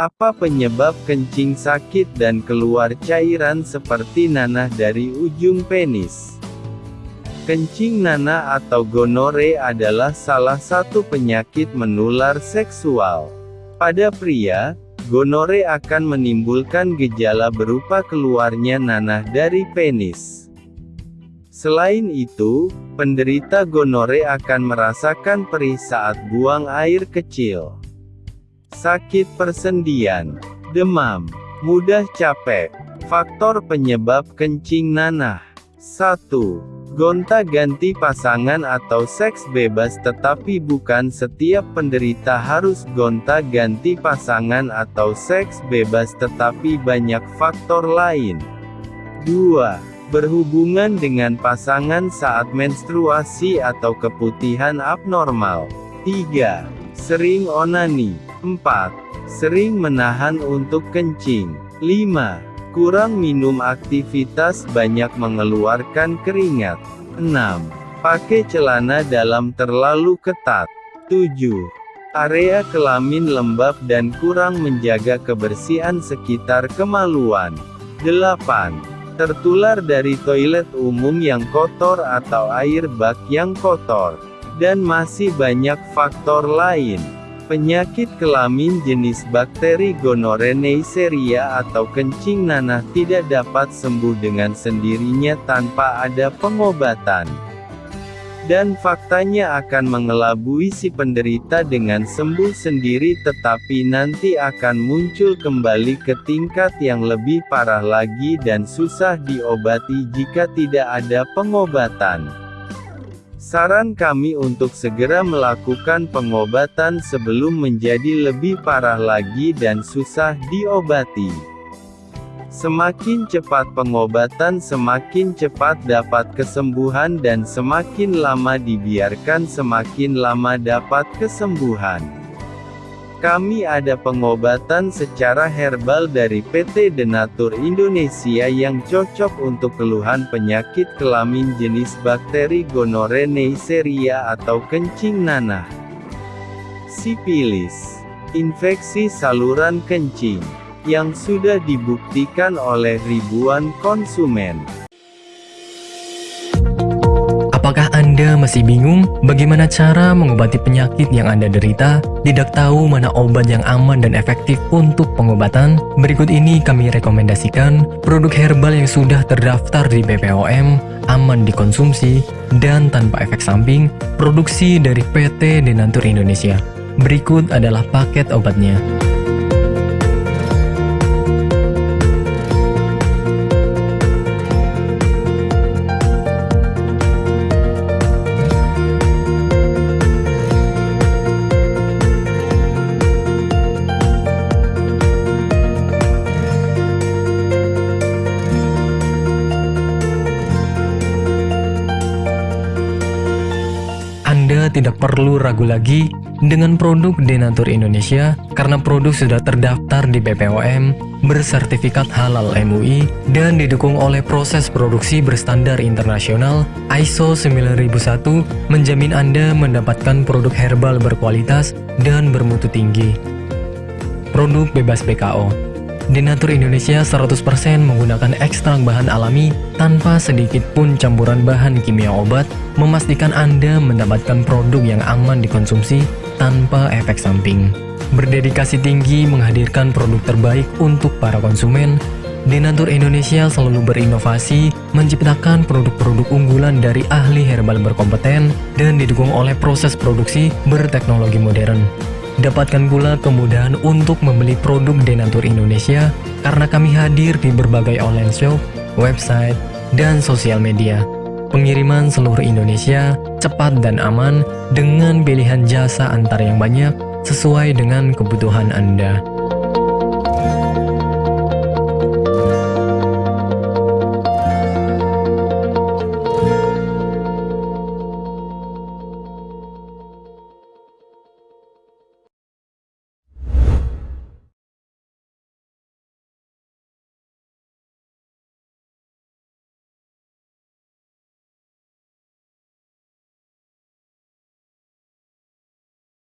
Apa penyebab kencing sakit dan keluar cairan seperti nanah dari ujung penis? Kencing nanah atau gonore adalah salah satu penyakit menular seksual. Pada pria, gonore akan menimbulkan gejala berupa keluarnya nanah dari penis. Selain itu, penderita gonore akan merasakan perih saat buang air kecil. Sakit persendian, demam, mudah capek. Faktor penyebab kencing nanah. 1. Gonta-ganti pasangan atau seks bebas tetapi bukan setiap penderita harus gonta-ganti pasangan atau seks bebas tetapi banyak faktor lain. 2. Berhubungan dengan pasangan saat menstruasi atau keputihan abnormal. 3. Sering onani. 4. Sering menahan untuk kencing. 5 Kurang minum aktivitas banyak mengeluarkan keringat. 6. Pakai celana dalam terlalu ketat. 7. Area kelamin lembab dan kurang menjaga kebersihan sekitar kemaluan. 8. Tertular dari toilet umum yang kotor atau air bak yang kotor. Dan masih banyak faktor lain. Penyakit kelamin jenis bakteri gonore Neisseria atau kencing nanah tidak dapat sembuh dengan sendirinya tanpa ada pengobatan. Dan faktanya akan mengelabui si penderita dengan sembuh sendiri tetapi nanti akan muncul kembali ke tingkat yang lebih parah lagi dan susah diobati jika tidak ada pengobatan. Saran kami untuk segera melakukan pengobatan sebelum menjadi lebih parah lagi dan susah diobati. Semakin cepat pengobatan semakin cepat dapat kesembuhan dan semakin lama dibiarkan semakin lama dapat kesembuhan. Kami ada pengobatan secara herbal dari PT Denatur Indonesia yang cocok untuk keluhan penyakit kelamin jenis bakteri gonore Neisseria atau kencing nanah. Sipilis, infeksi saluran kencing, yang sudah dibuktikan oleh ribuan konsumen. Anda masih bingung bagaimana cara mengobati penyakit yang Anda derita? Tidak tahu mana obat yang aman dan efektif untuk pengobatan? Berikut ini kami rekomendasikan produk herbal yang sudah terdaftar di BPOM, aman dikonsumsi, dan tanpa efek samping, produksi dari PT Denatur Indonesia. Berikut adalah paket obatnya. Tidak perlu ragu lagi dengan produk Denatur Indonesia karena produk sudah terdaftar di BPOM, bersertifikat halal MUI, dan didukung oleh proses produksi berstandar internasional ISO 9001 menjamin Anda mendapatkan produk herbal berkualitas dan bermutu tinggi. Produk bebas PKO Denatur Indonesia 100% menggunakan ekstrak bahan alami tanpa sedikit pun campuran bahan kimia obat, memastikan Anda mendapatkan produk yang aman dikonsumsi tanpa efek samping. Berdedikasi tinggi menghadirkan produk terbaik untuk para konsumen, Denatur Indonesia selalu berinovasi, menciptakan produk-produk unggulan dari ahli herbal berkompeten, dan didukung oleh proses produksi berteknologi modern. Dapatkan pula kemudahan untuk membeli produk Denatur Indonesia karena kami hadir di berbagai online shop, website, dan sosial media. Pengiriman seluruh Indonesia cepat dan aman dengan pilihan jasa antar yang banyak sesuai dengan kebutuhan Anda.